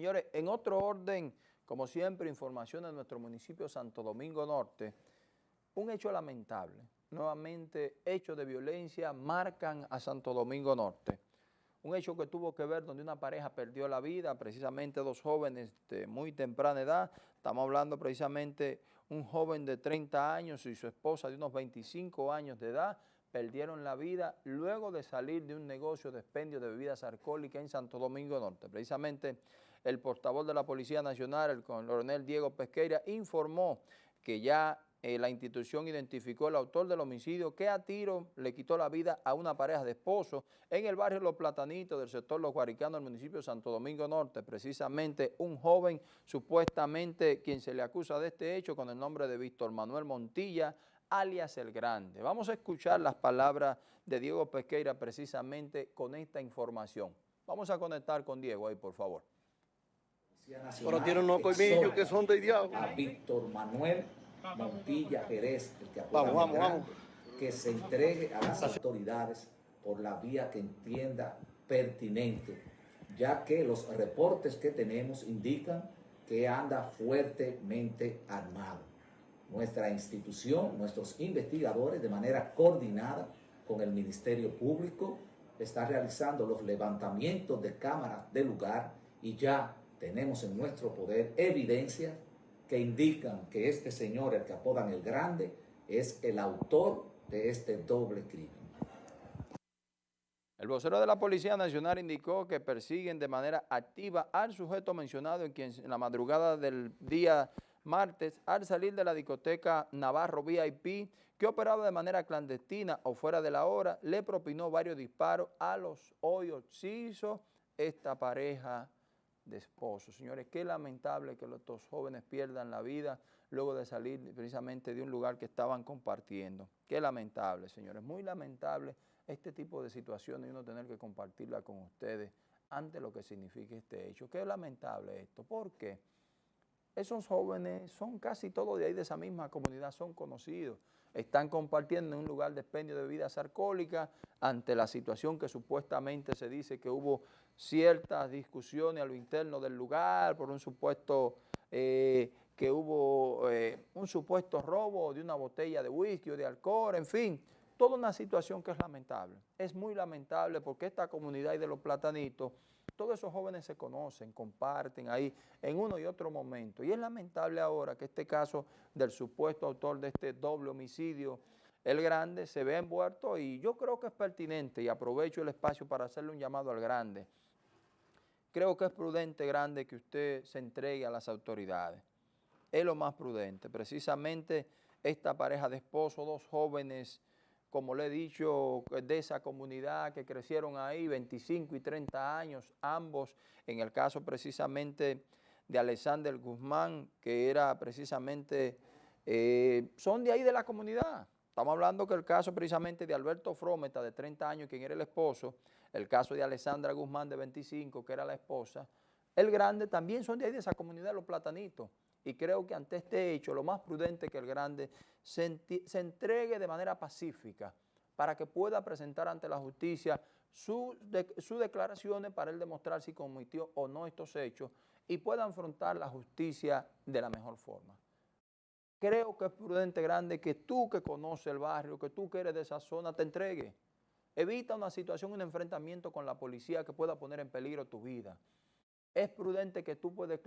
Señores, en otro orden, como siempre, información de nuestro municipio Santo Domingo Norte, un hecho lamentable. Nuevamente, hechos de violencia marcan a Santo Domingo Norte. Un hecho que tuvo que ver donde una pareja perdió la vida, precisamente dos jóvenes de muy temprana edad. Estamos hablando precisamente un joven de 30 años y su esposa de unos 25 años de edad perdieron la vida luego de salir de un negocio de expendio de bebidas alcohólicas en Santo Domingo Norte. Precisamente el portavoz de la Policía Nacional, el coronel Diego Pesqueira, informó que ya eh, la institución identificó el autor del homicidio que a tiro le quitó la vida a una pareja de esposos en el barrio Los Platanitos del sector Los Guaricanos del municipio de Santo Domingo Norte. Precisamente un joven, supuestamente quien se le acusa de este hecho con el nombre de Víctor Manuel Montilla, alias El Grande. Vamos a escuchar las palabras de Diego Pesqueira precisamente con esta información. Vamos a conectar con Diego ahí, por favor. Pero tiene unos colmillos que son de diablo. A Víctor Manuel Montilla Jerez, el que vamos, vamos, vamos. que se entregue a las autoridades por la vía que entienda pertinente, ya que los reportes que tenemos indican que anda fuertemente armado. Nuestra institución, nuestros investigadores, de manera coordinada con el Ministerio Público, está realizando los levantamientos de cámaras de lugar y ya tenemos en nuestro poder evidencias que indican que este señor, el que apodan el Grande, es el autor de este doble crimen. El vocero de la Policía Nacional indicó que persiguen de manera activa al sujeto mencionado en quien en la madrugada del día martes, al salir de la discoteca Navarro VIP, que operaba de manera clandestina o fuera de la hora, le propinó varios disparos a los hoyos. hizo esta pareja de esposos. Señores, qué lamentable que estos jóvenes pierdan la vida luego de salir precisamente de un lugar que estaban compartiendo. Qué lamentable, señores, muy lamentable este tipo de situaciones y uno tener que compartirla con ustedes ante lo que significa este hecho. Qué lamentable esto. ¿Por qué? Esos jóvenes son casi todos de ahí, de esa misma comunidad, son conocidos. Están compartiendo en un lugar de expendio de bebidas alcohólicas ante la situación que supuestamente se dice que hubo ciertas discusiones a lo interno del lugar por un supuesto, eh, que hubo eh, un supuesto robo de una botella de whisky o de alcohol, en fin, toda una situación que es lamentable. Es muy lamentable porque esta comunidad y de los platanitos todos esos jóvenes se conocen, comparten ahí en uno y otro momento. Y es lamentable ahora que este caso del supuesto autor de este doble homicidio, el grande, se vea envuelto y yo creo que es pertinente y aprovecho el espacio para hacerle un llamado al grande. Creo que es prudente, grande, que usted se entregue a las autoridades. Es lo más prudente. Precisamente esta pareja de esposos, dos jóvenes como le he dicho, de esa comunidad que crecieron ahí, 25 y 30 años, ambos, en el caso precisamente de Alexander Guzmán, que era precisamente, eh, son de ahí de la comunidad. Estamos hablando que el caso precisamente de Alberto Frometa, de 30 años, quien era el esposo, el caso de Alexandra Guzmán, de 25, que era la esposa, el grande también son de ahí de esa comunidad, los platanitos. Y creo que ante este hecho, lo más prudente que el grande se, entregue de manera pacífica para que pueda presentar ante la justicia sus declaraciones para él demostrar si cometió o no estos hechos y pueda afrontar la justicia de la mejor forma. Creo que es prudente, grande, que tú que conoces el barrio, que tú que eres de esa zona, te entregue. Evita una situación, un enfrentamiento con la policía que pueda poner en peligro tu vida es prudente que tú puedas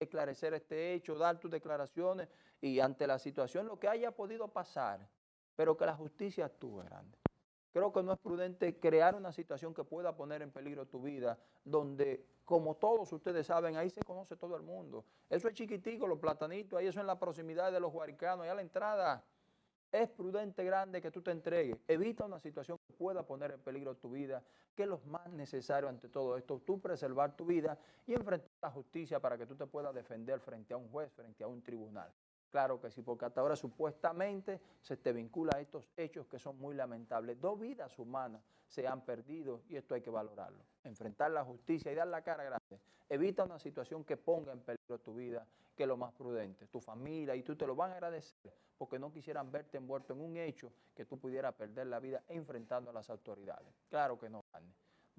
esclarecer este hecho, dar tus declaraciones y ante la situación lo que haya podido pasar, pero que la justicia actúe grande. Creo que no es prudente crear una situación que pueda poner en peligro tu vida, donde, como todos ustedes saben, ahí se conoce todo el mundo. Eso es chiquitico, los platanitos, ahí eso en la proximidad de los guaricanos, ahí a la entrada. Es prudente, grande, que tú te entregues. Evita una situación pueda poner en peligro tu vida, que es lo más necesario ante todo esto, tú preservar tu vida y enfrentar la justicia para que tú te puedas defender frente a un juez, frente a un tribunal. Claro que sí, porque hasta ahora supuestamente se te vincula a estos hechos que son muy lamentables. Dos vidas humanas se han perdido y esto hay que valorarlo. Enfrentar la justicia y dar la cara grande. Evita una situación que ponga en peligro tu vida, que es lo más prudente. Tu familia y tú te lo van a agradecer porque no quisieran verte envuelto en un hecho que tú pudieras perder la vida enfrentando a las autoridades. Claro que no.